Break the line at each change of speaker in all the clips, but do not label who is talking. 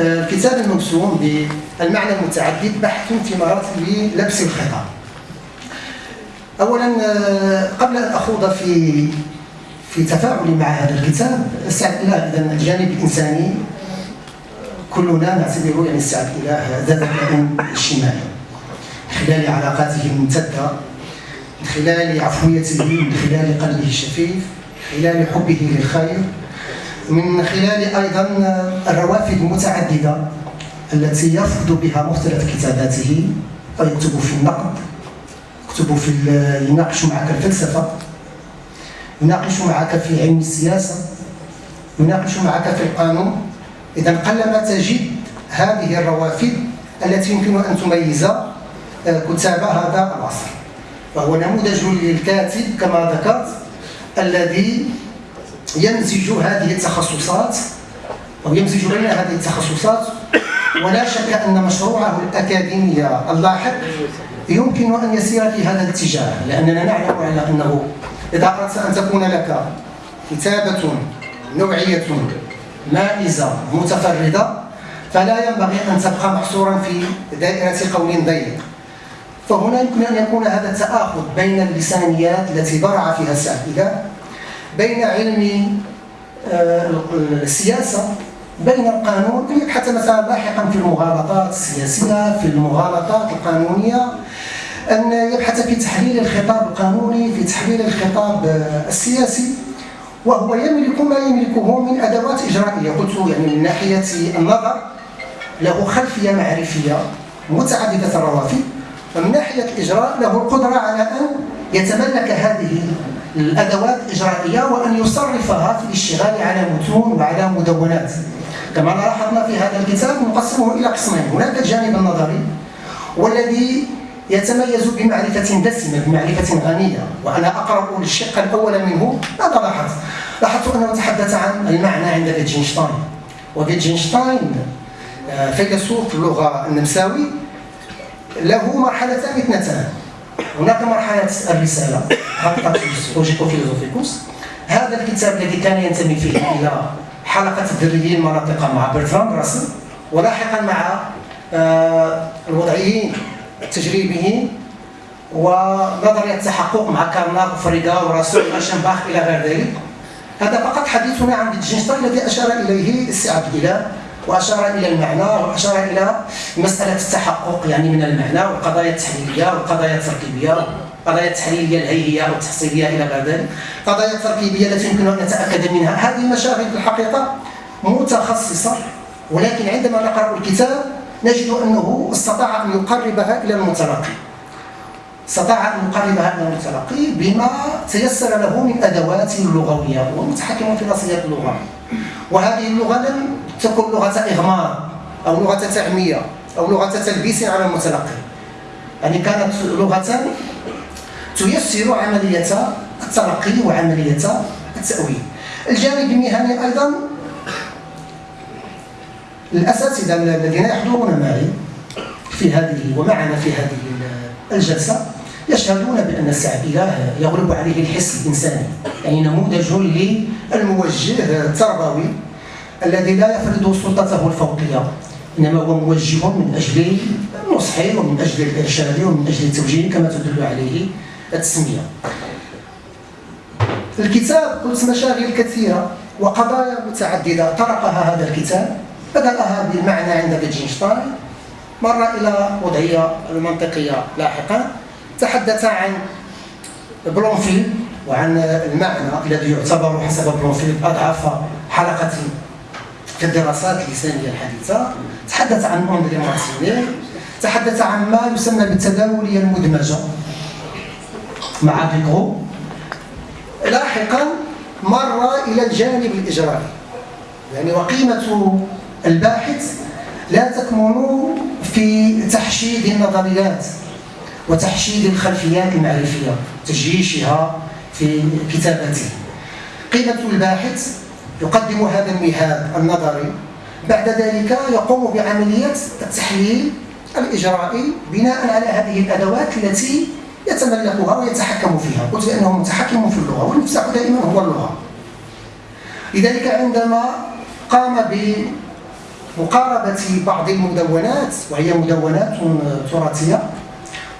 الكتاب الموسوم بالمعنى المتعدد بحث في مراتب لبس الخطاب اولا قبل أن أخوض في في تفاعلي مع هذا الكتاب أستعد إلى الجانب الانساني كلنا نعتبره يعني استعد إلى ذات الكائن اجتماعي خلال علاقاته الممتدة من خلال عفويته من خلال قلبه الشفيف من خلال حبه للخير من خلال أيضا الروافد المتعددة التي يرفض بها مختلف كتاباته فيكتب في النقد يكتب في يناقش معك الفلسفة يناقش معك في علم السياسة يناقش معك في القانون. اذا قلما تجد هذه الروافد التي يمكن أن تميز آه، كتاب هذا العصر. فهو نموذج للكاتب كما ذكرت الذي يمزج هذه التخصصات أو يمزج بين هذه التخصصات ولا شك أن مشروعه الأكاديمي اللاحق يمكن أن يسير في هذا الاتجاه لأننا نعلم على أنه إذا أردت أن تكون لك كتابة نوعية مائزة متفردة فلا ينبغي أن تبقى محصورا في دائرة قول ضيق فهنا يمكن أن يكون هذا التآخذ بين اللسانيات التي برع فيها السائلة بين علم آه، السياسة بين القانون يبحث مثلا لاحقا في المغالطات السياسية في المغالطات القانونية أن يبحث في تحليل الخطاب القانوني في تحليل الخطاب آه، السياسي وهو يملك ما يملكه من أدوات إجرائية. قلت يعني من ناحية النظر له خلفية معرفية متعددة الروافد ومن ناحية الإجراء له القدرة على أن يتملك هذه الأدوات الإجرائية وأن يصرفها في الاشتغال على متون وعلى مدونات. كما لاحظنا في هذا الكتاب نقسمه إلى قسمين. هناك الجانب النظري والذي يتميز بمعرفة دسمة بمعرفة غنية. وأنا أقرأ الشق الأول منه. ماذا لاحظت؟ لاحظت أنه تحدث عن المعنى عند فيتجنشتاين وفيتجنشتاين آه، فيلسوف اللغة النمساوي له مرحلتان اثنتان. هناك مرحلة الرسالة. Logico-Philosophicus هذا الكتاب الذي كان ينتمي فيه إلى حلقة الذريين المناطقة مع برتراند راسل ولاحقا مع آه، الوضعيين التجريبيين ونظرية التحقق مع كارناب وفريجه وراسل ورايشنباخ إلى غير ذلك. هذا فقط حديثنا عن فيتجنشتاين الذي أشار إليه السي إلى وأشار إلى المعنى وأشار إلى مسألة التحقق يعني من المعنى والقضايا التحليلية والقضايا التركيبية. القضايا التحليليه الهيئيه أو التحصيليه إلى غير ذلك القضايا التركيبيه التي يمكن أن نتأكد منها. هذه المشاغل في الحقيقة متخصصة ولكن عندما نقرأ الكتاب نجد أنه استطاع أن يقربها إلى المتلقي. استطاع أن يقربها إلى المتلقي بما تيسر له من أدوات لغوية ومتحكم في نصيه اللغة. وهذه اللغة لم تكون لغة إغمار أو لغة تعمية أو لغة تلبيس على المتلقي. يعني كانت لغة تيسر عملية التلقي وعملية التأويل. الجانب المهني أيضا الاساتذه الذين يحضرون معي في هذه ومعنا في هذه الجلسة يشهدون بأن السعديه يغلب عليه الحس الإنساني يعني نموذج للموجه التربوي الذي لا يفرض سلطته الفوقية إنما هو موجه من أجل النصح ومن أجل الإرشاد ومن أجل التوجيه كما تدل عليه التسميه. الكتاب قلت مشاغل كثيرة وقضايا متعددة طرقها هذا الكتاب بدأها بالمعنى عند فيتجنشتاين مر إلى الوضعية المنطقية لاحقا تحدث عن بلومفيلد وعن المعنى الذي يعتبر حسب بلومفيلد أضعف حلقة في الدراسات اللسانية الحديثة تحدث عن أندري مارتيني تحدث عن ما يسمى بالتداولية المدمجة مع ديكرو لاحقا مر إلى الجانب الإجرائي. يعني وقيمة الباحث لا تكمن في تحشيد النظريات وتحشيد الخلفيات المعرفية تجيشها في كتابته. قيمة الباحث يقدم هذا المهاد النظري. بعد ذلك يقوم بعملية التحليل الإجرائي بناء على هذه الأدوات التي يتملكها ويتحكم فيها. قلت بأنه متحكم في اللغة والمفتاح دائما هو اللغة. لذلك عندما قام مقاربة بعض المدونات وهي مدونات تراثية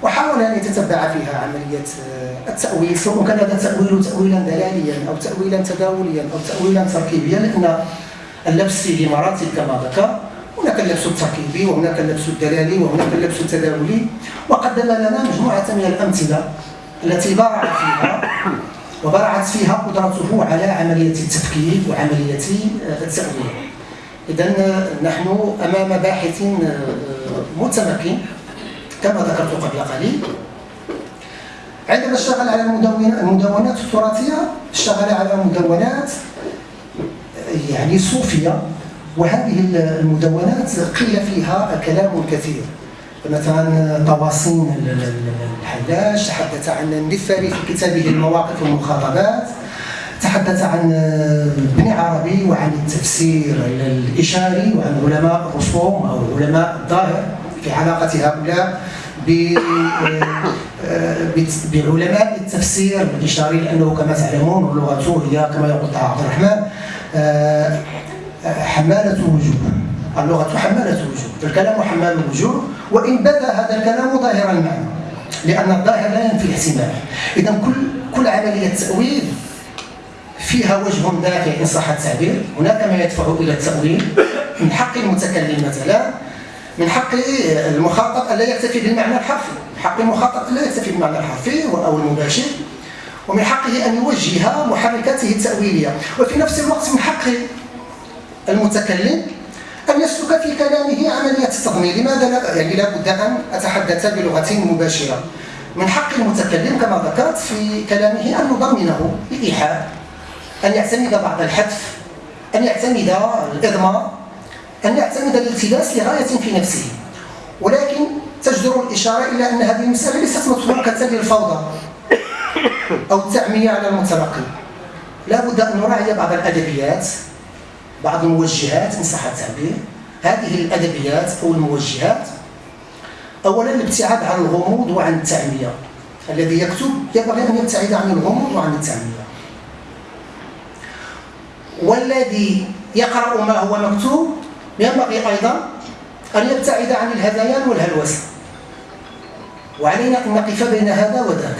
وحاول أن يتتبع فيها عملية التأويل سواء كان هذا التأويل تأويلا دلاليا أو تأويلا تداوليا أو تأويلا تركيبيا لأن اللبس فيه مراتب كما ذكر هناك اللبس التركيبي وهناك اللبس الدلالي وهناك اللبس التداولي. وقدم لنا مجموعة من الأمثلة التي برع فيها وبرعت فيها قدرته على عملية التفكيك وعملية التأويل. إذا نحن أمام باحث متمكن كما ذكرت قبل قليل. عندما اشتغل على المدونات التراثية اشتغل على مدونات يعني صوفية. وهذه المدونات قيل فيها كلام كثير. مثلا طواسين الحلاج تحدث عن النفاري في كتابه المواقف والمخاطبات تحدث عن ابن عربي وعن التفسير الإشاري وعن علماء الرسوم أو علماء الظاهر في علاقة هؤلاء بعلماء التفسير الإشاري لأنه كما تعلمون لغته هي كما يقول عبد الرحمن حمالة وجوه اللغة حمالة وجوه الكلام حمال الوجوه وإن بدا هذا الكلام ظاهر المعنى. لأن الظاهر لا ينفي الاحتمال. إذا كل كل عملية تأويل فيها وجه دافع إن صح التعبير. هناك ما يدفع إلى التأويل. من حق المتكلم مثلا من حق المخاطب ألا يكتفي بالمعنى الحرفي. من حق المخاطب ألا يكتفي بالمعنى الحرفي أو المباشر. ومن حقه أن يوجه محركاته التأويلية. وفي نفس الوقت من حق المتكلم أن يسلك في كلامه عملية التضمين لماذا لا يعني لا بد أن أتحدث بلغة مباشرة؟ من حق المتكلم كما ذكرت في كلامه أن نضمنه الإيحاء أن يعتمد بعض الحذف أن يعتمد الإضمار أن يعتمد الالتباس لغاية في نفسه. ولكن تجدر الإشارة إلى أن هذه المسألة ليست متروكة للفوضى أو التعمية على المتلقي لا بد أن نراعي بعض الأدبيات بعض الموجهات صح التعبير. هذه الأدبيات أو الموجهات. أولا الابتعاد عن الغموض وعن التعمية. الذي يكتب ينبغي أن يبتعد عن الغموض وعن التعمية. والذي يقرأ ما هو مكتوب ينبغي أيضا أن يبتعد عن الهذيان والهلوسة. وعلينا أن نقف بين هذا وذاك.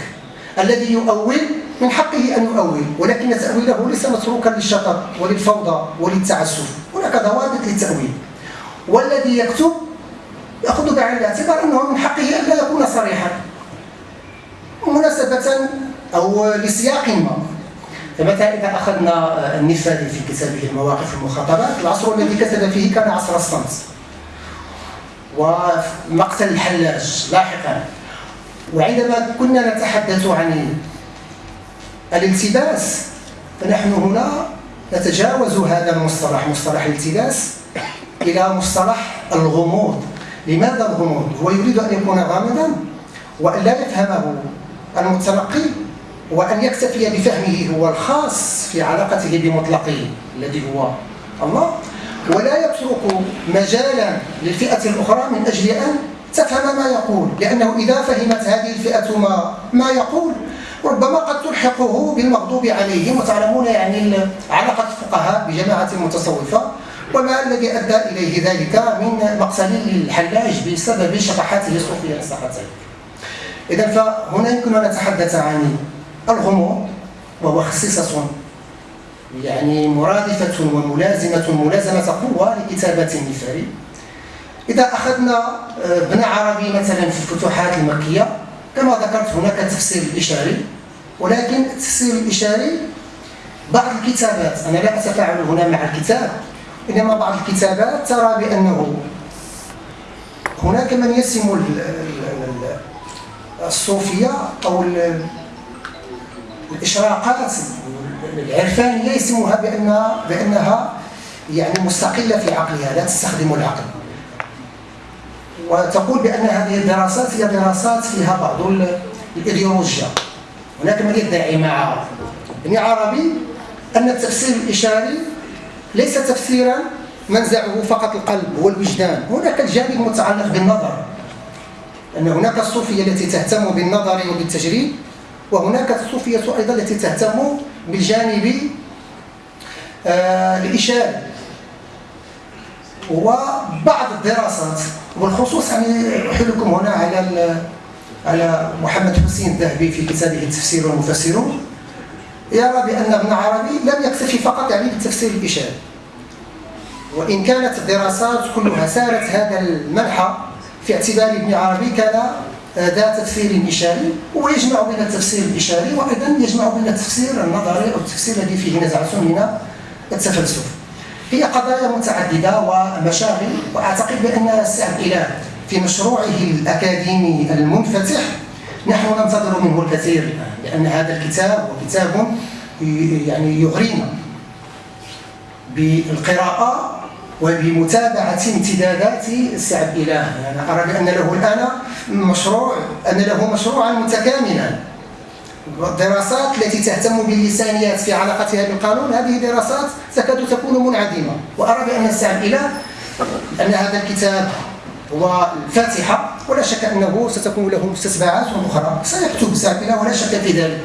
الذي يؤول من حقه أن يؤول ولكن تأويله ليس متروكا للشطط وللفوضى وللتعسف. هناك ضوابط للتأويل. والذي يكتب يأخذ بعين الاعتبار أنه من حقه أن لا يكون صريحا. مناسبة أو لسياق ما. فمثلا إذا أخذنا النفاذي في كتابه المواقف المخاطبات؟ العصر الذي كتب فيه كان عصر الصمت. ومقتل الحلاج لاحقا. وعندما كنا نتحدث عن الالتباس. فنحن هنا نتجاوز هذا المصطلح مصطلح الالتباس إلى مصطلح الغموض. لماذا الغموض؟ هو يريد أن يكون غامضا وأن لا يفهمه المتلقي وأن يكتفي بفهمه هو الخاص في علاقته بمطلقه الذي هو الله. ولا يترك مجالا للفئة الأخرى من أجل أن تفهم ما يقول لأنه إذا فهمت هذه الفئة ما, ما يقول ربما قد تلحقه بالمغضوب عليهم وتعلمون يعني علاقة الفقهاء بجماعة المتصوفة وما الذي أدى إليه ذلك من مقتل الحلاج بسبب شطحاته الصوفية الصحتين إذا فهنا يمكن أن نتحدث عن الغموض وهو خصيصة يعني مرادفة وملازمة ملازمة قوة لكتابة النفاري إذا أخذنا ابن عربي مثلا في الفتوحات المكية كما ذكرت هناك تفسير الإشاري ولكن التفسير الإشاري بعض الكتابات أنا لا أتفاعل هنا مع الكتاب إنما بعض الكتابات ترى بأنه هناك من يسم الصوفية أو الإشراقات العرفانية يسموها بأنها, بأنها يعني مستقلة في عقلها لا تستخدم العقل. وتقول بأن هذه الدراسات هي دراسات فيها بعض الإيديولوجيا. هناك من يدعي مع ابن عربي أن التفسير الإشاري ليس تفسيرا منزعه فقط القلب هو الوجدان هناك الجانب المتعلق بالنظر. أن هناك الصوفية التي تهتم بالنظر وبالتجريب وهناك الصوفية أيضا التي تهتم بالجانب آه الإشاري. وبعض الدراسات وبالخصوص يعني أحيلكم هنا على على محمد حسين الذهبي في كتابه التفسير والمفسرون يرى بأن ابن عربي لم يكتفي فقط يعني بالتفسير الإشاري وإن كانت الدراسات كلها سارت هذا المنحى في اعتبار ابن عربي كان ذا تفسير إشاري ويجمع بين التفسير الإشاري وأيضا يجمع بين التفسير النظري أو التفسير الذي فيه نزعة من التفلسف. هي قضايا متعددة ومشاغل وأعتقد بأن السعد إله في مشروعه الأكاديمي المنفتح. نحن ننتظر منه الكثير لأن هذا الكتاب هو كتاب يعني يغرينا بالقراءة وبمتابعة امتدادات السعد إله يعني أرى بأن له الآن مشروع أن له مشروعا متكاملا. الدراسات التي تهتم باللسانيات في علاقتها بالقانون هذه دراسات تكاد تكون منعدمة. وأرى بأن السعد إله أن هذا الكتاب هو الفاتحة ولا شك أنه ستكون له مستتبعات أخرى. سيكتب إله ولا شك في ذلك.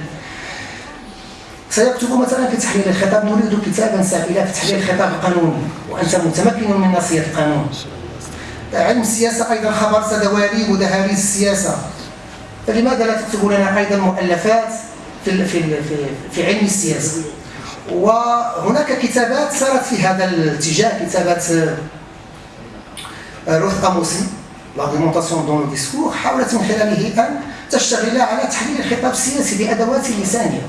سيكتب مثلا في تحليل الخطاب نريد كتابا سائلا في تحليل الخطاب القانوني وأنت متمكن من ناصية القانون. علم السياسة أيضا خبرت دواليب ودهاليز السياسة. فلماذا لا تكتب لنا أيضا مؤلفات في في في, علم السياسة؟ وهناك كتابات سارت في هذا الاتجاه كتابات آه، روث اموسي L'argumentation dans le discours حاولت من خلاله أن تشتغل على تحليل الخطاب السياسي بادوات لسانية.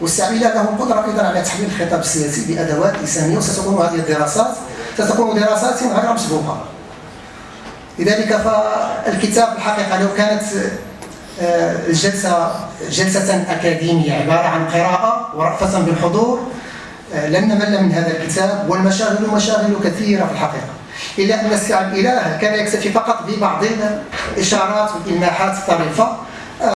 والسعي له القدرة أيضا على تحليل الخطاب السياسي بأدوات لسانية وستكون هذه الدراسات ستكون دراسات غير مسبوقة. لذلك فالكتاب الحقيقة لو كانت آه، الجلسة جلسة أكاديمية عبارة عن قراءة ورأفة بالحضور آه، لن نمل من هذا الكتاب والمشاغل مشاغل كثيرة في الحقيقة. إلا أن السعي الإله كان يكتفي فقط ببعض الإشارات والإلماحات الطريفة